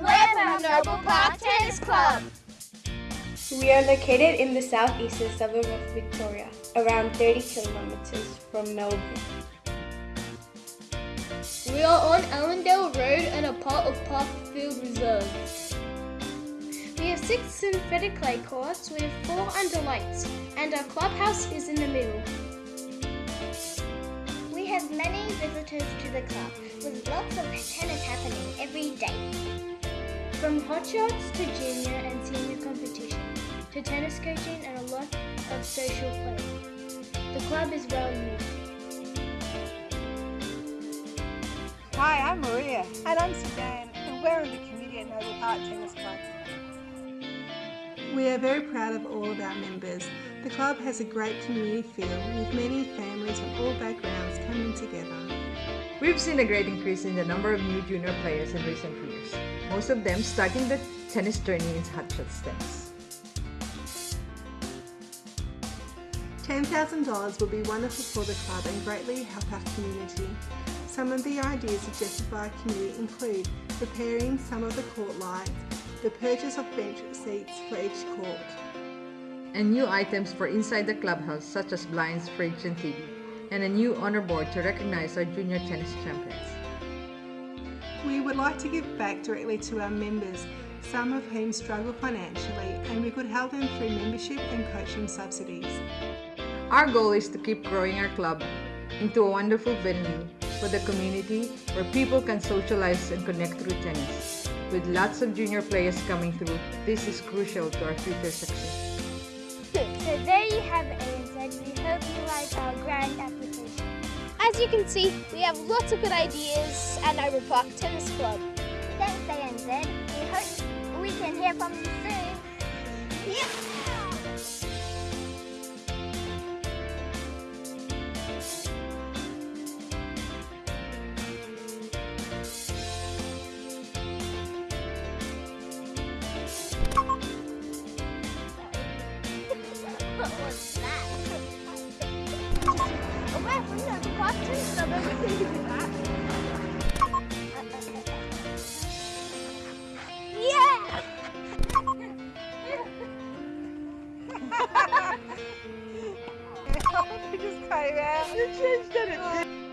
from Noble Park Tennis Club. We are located in the southeastern suburb of Victoria, around 30 kilometres from Melbourne. We are on Allendale Road and a part of Parkfield Reserve. We have six synthetic clay courts with four under lights, and our clubhouse is in the middle. We have many visitors to the club, with lots of tennis happening every day. From hot shots to junior and senior competition, to tennis coaching and a lot of social play. The club is well used. Hi, I'm Maria. And I'm Suzanne, and we're in the committee at Noble Park Tennis Club. We are very proud of all of our members. The club has a great community feel with many families from all backgrounds coming together. We've seen a great increase in the number of new junior players in recent years, most of them starting their tennis journey in Hotshot Tennis. $10,000 will be wonderful for the club and greatly help our community. Some of the ideas suggested by our committee include repairing some of the court lights, the purchase of bench seats for each court, and new items for inside the clubhouse such as blinds, fridge, and TV, and a new honor board to recognize our junior tennis champions. We would like to give back directly to our members, some of whom struggle financially, and we could help them through membership and coaching subsidies. Our goal is to keep growing our club into a wonderful venue for the community where people can socialize and connect through tennis. With lots of junior players coming through, this is crucial to our future success. So there you have it ANZ. We hope you like our grand application. As you can see, we have lots of good ideas at Noble Park Tennis Club. Thanks ANZ. We hope we can hear from you soon. Yeah. Yeah! just came out. You changed it. Oh.